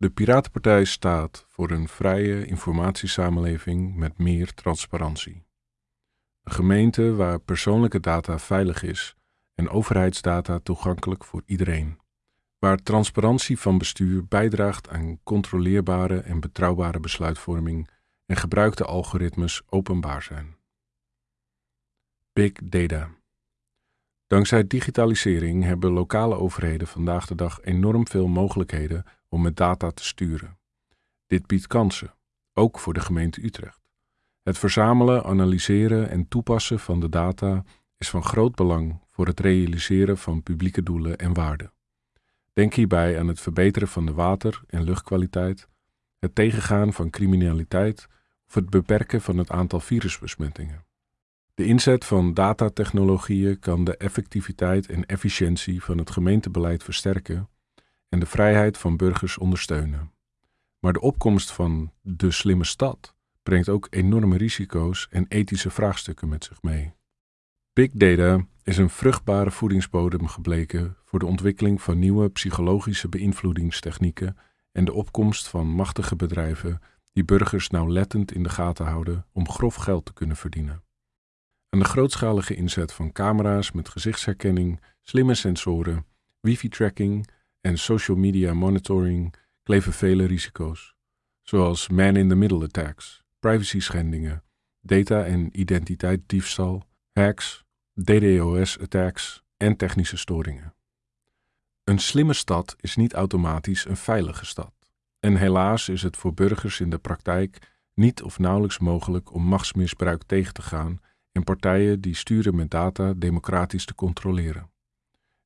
De Piratenpartij staat voor een vrije informatiesamenleving met meer transparantie. Een gemeente waar persoonlijke data veilig is en overheidsdata toegankelijk voor iedereen. Waar transparantie van bestuur bijdraagt aan controleerbare en betrouwbare besluitvorming en gebruikte algoritmes openbaar zijn. Big Data. Dankzij digitalisering hebben lokale overheden vandaag de dag enorm veel mogelijkheden om met data te sturen. Dit biedt kansen, ook voor de gemeente Utrecht. Het verzamelen, analyseren en toepassen van de data is van groot belang voor het realiseren van publieke doelen en waarden. Denk hierbij aan het verbeteren van de water- en luchtkwaliteit, het tegengaan van criminaliteit of het beperken van het aantal virusbesmettingen. De inzet van datatechnologieën kan de effectiviteit en efficiëntie van het gemeentebeleid versterken en de vrijheid van burgers ondersteunen. Maar de opkomst van de slimme stad brengt ook enorme risico's en ethische vraagstukken met zich mee. Big data is een vruchtbare voedingsbodem gebleken voor de ontwikkeling van nieuwe psychologische beïnvloedingstechnieken en de opkomst van machtige bedrijven die burgers nauwlettend in de gaten houden om grof geld te kunnen verdienen. Aan de grootschalige inzet van camera's met gezichtsherkenning, slimme sensoren, wifi-tracking en social media monitoring kleven vele risico's, zoals man-in-the-middle attacks, privacy schendingen, data- en identiteitsdiefstal, hacks, DDoS-attacks en technische storingen. Een slimme stad is niet automatisch een veilige stad. En helaas is het voor burgers in de praktijk niet of nauwelijks mogelijk om machtsmisbruik tegen te gaan en partijen die sturen met data democratisch te controleren.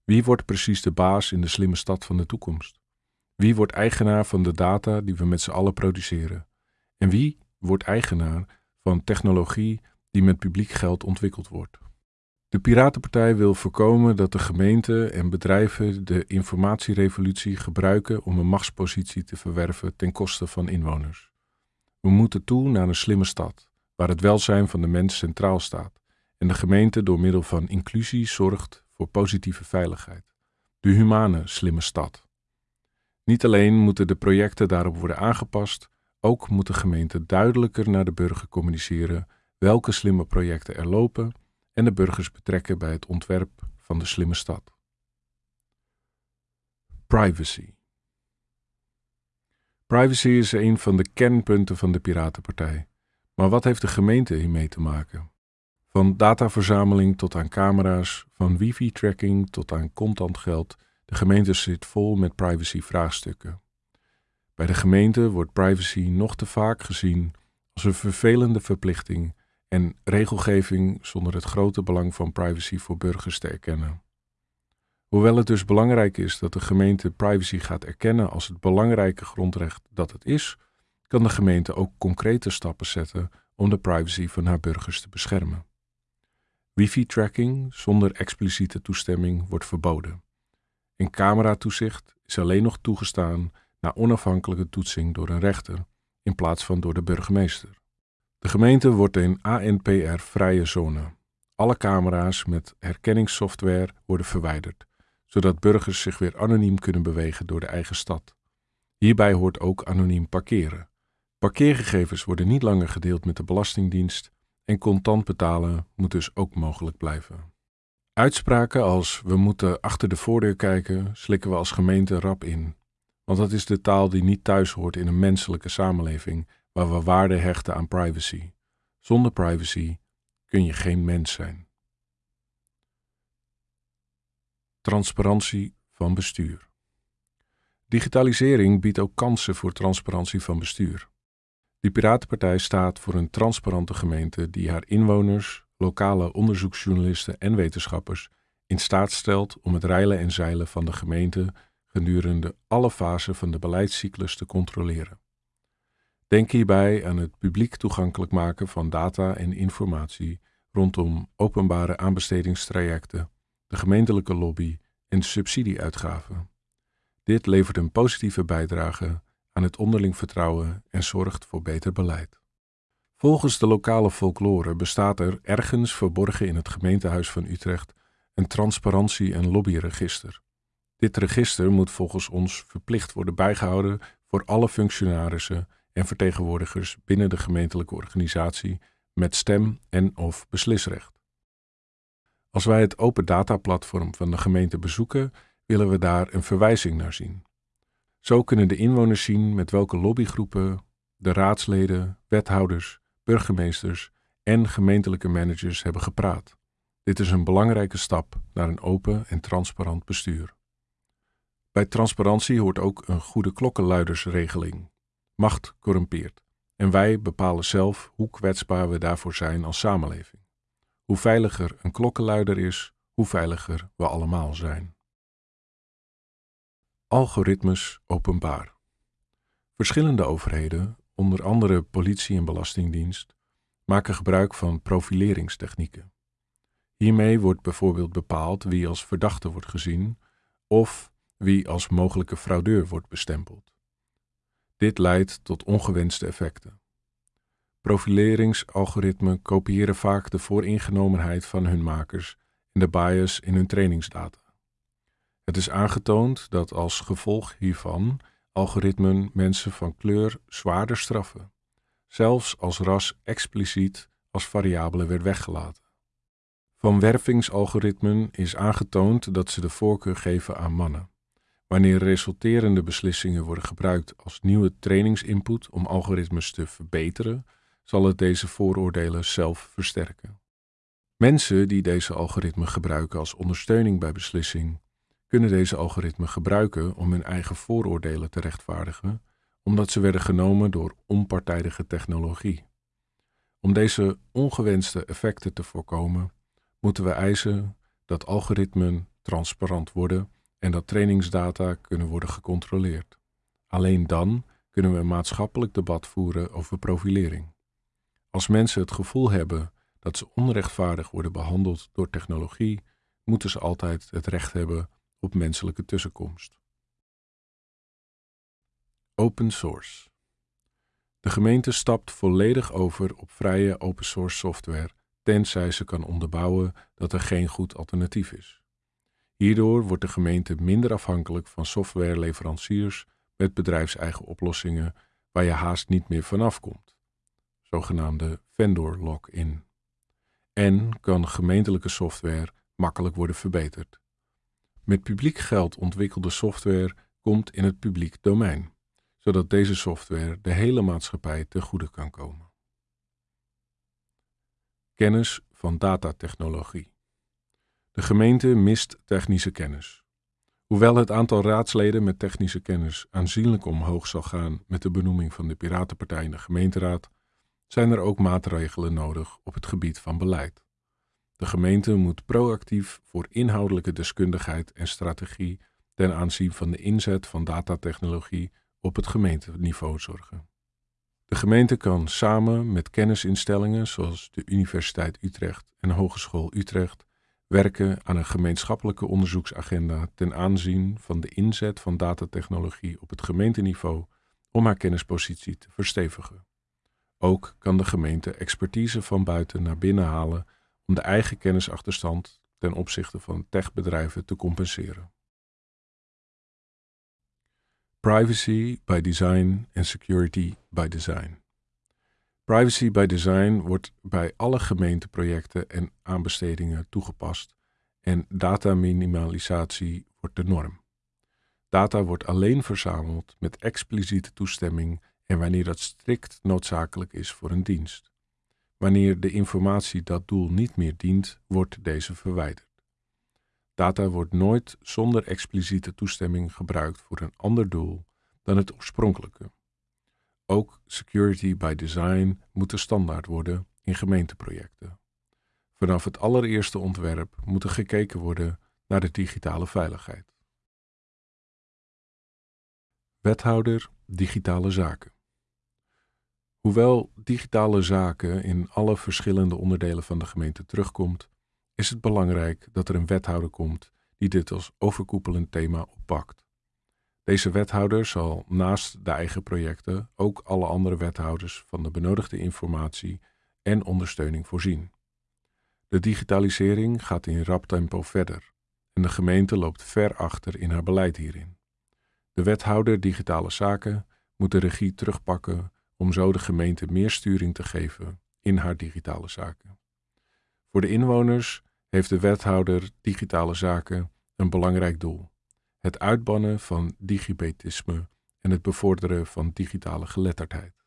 Wie wordt precies de baas in de slimme stad van de toekomst? Wie wordt eigenaar van de data die we met z'n allen produceren? En wie wordt eigenaar van technologie die met publiek geld ontwikkeld wordt? De Piratenpartij wil voorkomen dat de gemeenten en bedrijven de informatierevolutie gebruiken om een machtspositie te verwerven ten koste van inwoners. We moeten toe naar een slimme stad, waar het welzijn van de mens centraal staat en de gemeente door middel van inclusie zorgt voor positieve veiligheid. De humane slimme stad. Niet alleen moeten de projecten daarop worden aangepast, ook moet de gemeente duidelijker naar de burger communiceren welke slimme projecten er lopen en de burgers betrekken bij het ontwerp van de slimme stad. Privacy. Privacy is een van de kernpunten van de Piratenpartij. Maar wat heeft de gemeente hiermee te maken? Van dataverzameling tot aan camera's, van wifi-tracking tot aan contant geld, de gemeente zit vol met privacy-vraagstukken. Bij de gemeente wordt privacy nog te vaak gezien als een vervelende verplichting en regelgeving zonder het grote belang van privacy voor burgers te erkennen. Hoewel het dus belangrijk is dat de gemeente privacy gaat erkennen als het belangrijke grondrecht dat het is, kan de gemeente ook concrete stappen zetten om de privacy van haar burgers te beschermen. Wifi-tracking zonder expliciete toestemming wordt verboden. En cameratoezicht is alleen nog toegestaan na onafhankelijke toetsing door een rechter in plaats van door de burgemeester. De gemeente wordt een ANPR-vrije zone. Alle camera's met herkenningssoftware worden verwijderd, zodat burgers zich weer anoniem kunnen bewegen door de eigen stad. Hierbij hoort ook anoniem parkeren. Parkeergegevens worden niet langer gedeeld met de Belastingdienst en contant betalen moet dus ook mogelijk blijven. Uitspraken als we moeten achter de voordeur kijken, slikken we als gemeente rap in. Want dat is de taal die niet thuis hoort in een menselijke samenleving waar we waarde hechten aan privacy. Zonder privacy kun je geen mens zijn. Transparantie van bestuur. Digitalisering biedt ook kansen voor transparantie van bestuur. De Piratenpartij staat voor een transparante gemeente die haar inwoners, lokale onderzoeksjournalisten en wetenschappers in staat stelt om het reilen en zeilen van de gemeente gedurende alle fasen van de beleidscyclus te controleren. Denk hierbij aan het publiek toegankelijk maken van data en informatie rondom openbare aanbestedingstrajecten, de gemeentelijke lobby en subsidieuitgaven. Dit levert een positieve bijdrage aan het onderling vertrouwen en zorgt voor beter beleid. Volgens de lokale folklore bestaat er ergens verborgen in het gemeentehuis van Utrecht een transparantie- en lobbyregister. Dit register moet volgens ons verplicht worden bijgehouden voor alle functionarissen en vertegenwoordigers binnen de gemeentelijke organisatie met stem en of beslisrecht. Als wij het open data platform van de gemeente bezoeken, willen we daar een verwijzing naar zien. Zo kunnen de inwoners zien met welke lobbygroepen de raadsleden, wethouders, burgemeesters en gemeentelijke managers hebben gepraat. Dit is een belangrijke stap naar een open en transparant bestuur. Bij transparantie hoort ook een goede klokkenluidersregeling. Macht corrumpeert en wij bepalen zelf hoe kwetsbaar we daarvoor zijn als samenleving. Hoe veiliger een klokkenluider is, hoe veiliger we allemaal zijn. Algoritmes openbaar. Verschillende overheden, onder andere politie en belastingdienst, maken gebruik van profileringstechnieken. Hiermee wordt bijvoorbeeld bepaald wie als verdachte wordt gezien of wie als mogelijke fraudeur wordt bestempeld. Dit leidt tot ongewenste effecten. Profileringsalgoritmen kopiëren vaak de vooringenomenheid van hun makers en de bias in hun trainingsdata. Het is aangetoond dat als gevolg hiervan algoritmen mensen van kleur zwaarder straffen, zelfs als ras expliciet als variabele werd weggelaten. Van wervingsalgoritmen is aangetoond dat ze de voorkeur geven aan mannen. Wanneer resulterende beslissingen worden gebruikt als nieuwe trainingsinput om algoritmes te verbeteren, zal het deze vooroordelen zelf versterken. Mensen die deze algoritmen gebruiken als ondersteuning bij beslissing, kunnen deze algoritmen gebruiken om hun eigen vooroordelen te rechtvaardigen, omdat ze werden genomen door onpartijdige technologie. Om deze ongewenste effecten te voorkomen, moeten we eisen dat algoritmen transparant worden en dat trainingsdata kunnen worden gecontroleerd. Alleen dan kunnen we een maatschappelijk debat voeren over profilering. Als mensen het gevoel hebben dat ze onrechtvaardig worden behandeld door technologie, moeten ze altijd het recht hebben op menselijke tussenkomst. Open source. De gemeente stapt volledig over op vrije open source software, tenzij ze kan onderbouwen dat er geen goed alternatief is. Hierdoor wordt de gemeente minder afhankelijk van softwareleveranciers met bedrijfseigen oplossingen waar je haast niet meer vanaf komt, zogenaamde vendor lock-in. En kan gemeentelijke software makkelijk worden verbeterd. Met publiek geld ontwikkelde software komt in het publiek domein, zodat deze software de hele maatschappij ten goede kan komen. Kennis van datatechnologie. De gemeente mist technische kennis. Hoewel het aantal raadsleden met technische kennis aanzienlijk omhoog zal gaan met de benoeming van de Piratenpartij in de gemeenteraad, zijn er ook maatregelen nodig op het gebied van beleid. De gemeente moet proactief voor inhoudelijke deskundigheid en strategie ten aanzien van de inzet van datatechnologie op het gemeenteniveau zorgen. De gemeente kan samen met kennisinstellingen zoals de Universiteit Utrecht en Hogeschool Utrecht werken aan een gemeenschappelijke onderzoeksagenda ten aanzien van de inzet van datatechnologie op het gemeenteniveau om haar kennispositie te verstevigen. Ook kan de gemeente expertise van buiten naar binnen halen om de eigen kennisachterstand ten opzichte van techbedrijven te compenseren. Privacy by design en security by design. Privacy by design wordt bij alle gemeenteprojecten en aanbestedingen toegepast en dataminimalisatie wordt de norm. Data wordt alleen verzameld met expliciete toestemming en wanneer dat strikt noodzakelijk is voor een dienst. Wanneer de informatie dat doel niet meer dient, wordt deze verwijderd. Data wordt nooit zonder expliciete toestemming gebruikt voor een ander doel dan het oorspronkelijke. Ook security by design moet de standaard worden in gemeenteprojecten. Vanaf het allereerste ontwerp moet er gekeken worden naar de digitale veiligheid. Wethouder Digitale Zaken. Hoewel digitale zaken in alle verschillende onderdelen van de gemeente terugkomt, is het belangrijk dat er een wethouder komt die dit als overkoepelend thema oppakt. Deze wethouder zal naast de eigen projecten ook alle andere wethouders van de benodigde informatie en ondersteuning voorzien. De digitalisering gaat in rap tempo verder en de gemeente loopt ver achter in haar beleid hierin. De wethouder digitale zaken moet de regie terugpakken om zo de gemeente meer sturing te geven in haar digitale zaken. Voor de inwoners heeft de wethouder digitale zaken een belangrijk doel: het uitbannen van digibetisme en het bevorderen van digitale geletterdheid.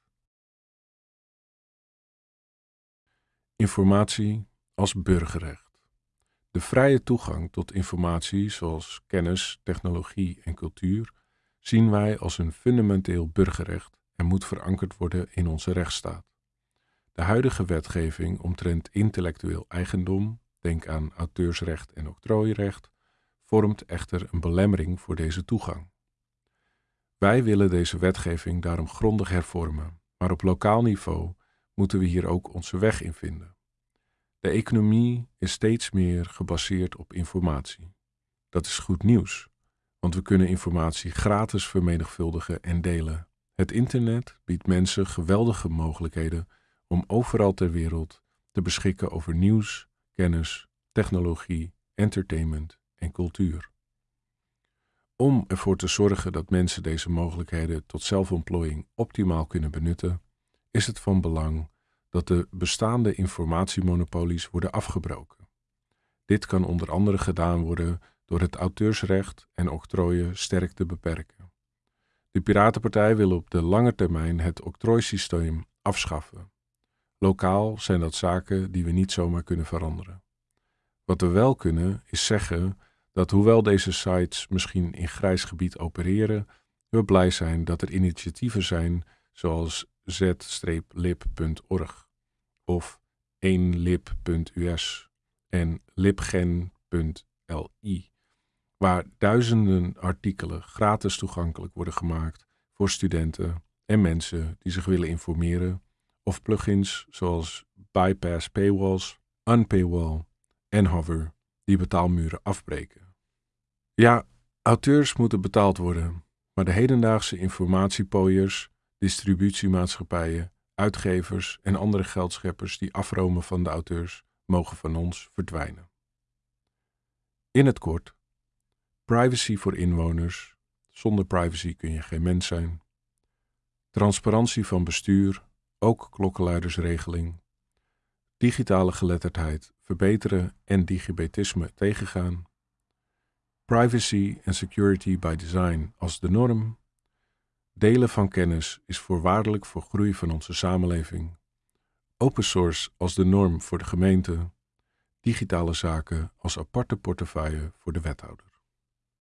Informatie als burgerrecht. De vrije toegang tot informatie zoals kennis, technologie en cultuur zien wij als een fundamenteel burgerrecht en moet verankerd worden in onze rechtsstaat. De huidige wetgeving omtrent intellectueel eigendom, denk aan auteursrecht en octrooirecht, vormt echter een belemmering voor deze toegang. Wij willen deze wetgeving daarom grondig hervormen, maar op lokaal niveau moeten we hier ook onze weg in vinden. De economie is steeds meer gebaseerd op informatie. Dat is goed nieuws, want we kunnen informatie gratis vermenigvuldigen en delen. Het internet biedt mensen geweldige mogelijkheden om overal ter wereld te beschikken over nieuws, kennis, technologie, entertainment en cultuur. Om ervoor te zorgen dat mensen deze mogelijkheden tot zelfontplooiing optimaal kunnen benutten, is het van belang dat de bestaande informatiemonopolies worden afgebroken. Dit kan onder andere gedaan worden door het auteursrecht en octrooien sterk te beperken. De Piratenpartij wil op de lange termijn het octrooisysteem afschaffen. Lokaal zijn dat zaken die we niet zomaar kunnen veranderen. Wat we wel kunnen is zeggen dat hoewel deze sites misschien in grijs gebied opereren, we blij zijn dat er initiatieven zijn zoals z-lib.org of 1lib.us en libgen.li, waar duizenden artikelen gratis toegankelijk worden gemaakt voor studenten en mensen die zich willen informeren, of plugins zoals Bypass Paywalls, Unpaywall en Hover, die betaalmuren afbreken. Ja, auteurs moeten betaald worden, maar de hedendaagse informatiepooiers, distributiemaatschappijen uitgevers en andere geldscheppers die afromen van de auteurs mogen van ons verdwijnen. In het kort, privacy voor inwoners. Zonder privacy kun je geen mens zijn. Transparantie van bestuur, ook klokkenluidersregeling. Digitale geletterdheid verbeteren en digibetisme tegengaan. Privacy en security by design als de norm Delen van kennis is voorwaardelijk voor groei van onze samenleving. Open source als de norm voor de gemeente. Digitale zaken als aparte portefeuille voor de wethouder.